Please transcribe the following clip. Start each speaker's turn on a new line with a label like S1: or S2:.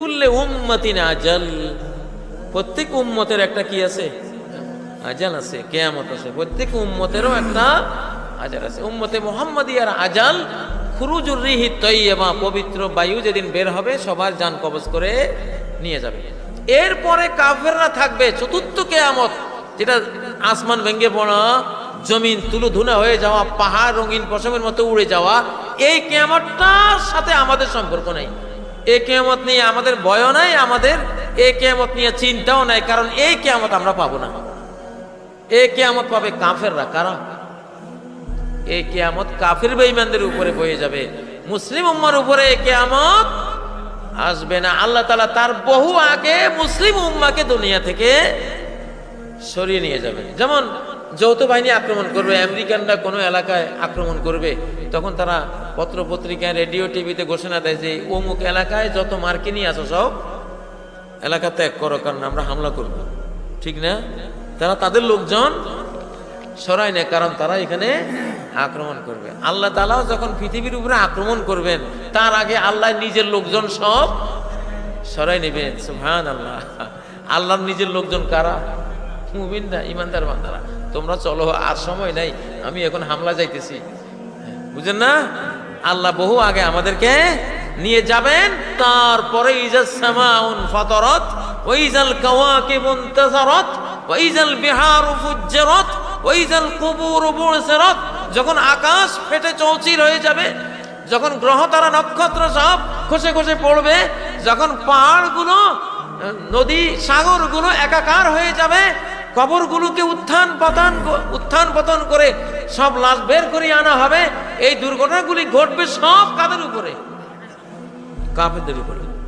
S1: কুল্লে উম্মতিন আজাল। প্রত্যেক উম্মতের একটা কি আছে? আজাল আছে, কেয়ামত আছে। প্রত্যেক উম্মতেরও একটা আজাল আছে। উম্মতে মোহাম্মদিয়ার আজাল, খুরুজুর রিহি তৈয়বা, পবিত্র বায়ু যেদিন বের হবে, সবার যান কবজ করে নিয়ে যাবে। এরপরে কাফেররা থাকবে চতুর্থ কেয়ামত, যেটা আসমান ভেঙে পড়া, জমিন তুলু ধুনা হয়ে যাওয়া, পাহাড় রঙিন পশমের মতো উড়ে যাওয়া, এই কেয়ামতটার সাথে আমাদের সম্পর্ক নেই। এ কেয়ামত নিয়ে আমাদের ভয়ও নাই, আমাদের এ কেয়ামত নিয়ে চিন্তাও নাই, কারণ এই কেয়ামত আমরা পাবো না। এ কেয়ামত পাবে কাফেররা, কারা? এই কেয়ামত কাফের বেঈমানদের উপরে বয়ে যাবে। মুসলিম উম্মার উপরে এ কেয়ামত আসবে না। আল্লাহ তালা তার বহু আগে মুসলিম উম্মাকে দুনিয়া থেকে সরিয়ে নিয়ে যাবে যেমন যৌথ বাহিনী আক্রমণ করবে, আমেরিকানরা কোনো এলাকায় আক্রমণ করবে, তখন তারা পত্র পত্রিকায় রেডিও, টিভিতে ঘোষণা দেয় যে, অমুক এলাকায় যত মার্কিনী আছো সব, এলাকা ত্যাগ করো, কারণ আমরা হামলা করব। ঠিক না? তারা তাদের লোকজন সরাই নেয়, কারণ তারা এখানে আক্রমণ করবে। আল্লাহ তালাও যখন পৃথিবীর উপরে আক্রমণ করবেন, তার আগে আল্লাহ নিজের লোকজন সব সরাই নেবেন সুহান আল্লাহ আল্লাহর নিজের লোকজন কারা? মুমিন না ইমানদার বান্দারা, তোমরা চলো, আর সময় নাই, আমি এখন হামলা যাইতেছি। বুঝেন না? আল্লাহ বহু আগে আমাদেরকে নিয়ে যাবেন, তারপরে ইজাল সামাউন ফাতারাত ওয়াইজাল কাওয়াকিবুন তাজারাত ওয়াইজাল বিহারু ফুজ্জারাত ওয়াইজাল কুবুর বুরসারাত যখন আকাশ ফেটে চৌচির হয়ে যাবে, যখন গ্রহ তারা নক্ষত্র সব খসে খসে পড়বে, যখন পাহাড়গুলো, নদী সাগরগুলো একাকার হয়ে যাবে কবরগুলোকে উত্থান পতন উত্থান পতন করে সব লাশ বের করে আনা হবে। এই দুর্ঘটনাগুলি ঘটবে সব কাদের উপরে? কাফেরদের উপরে।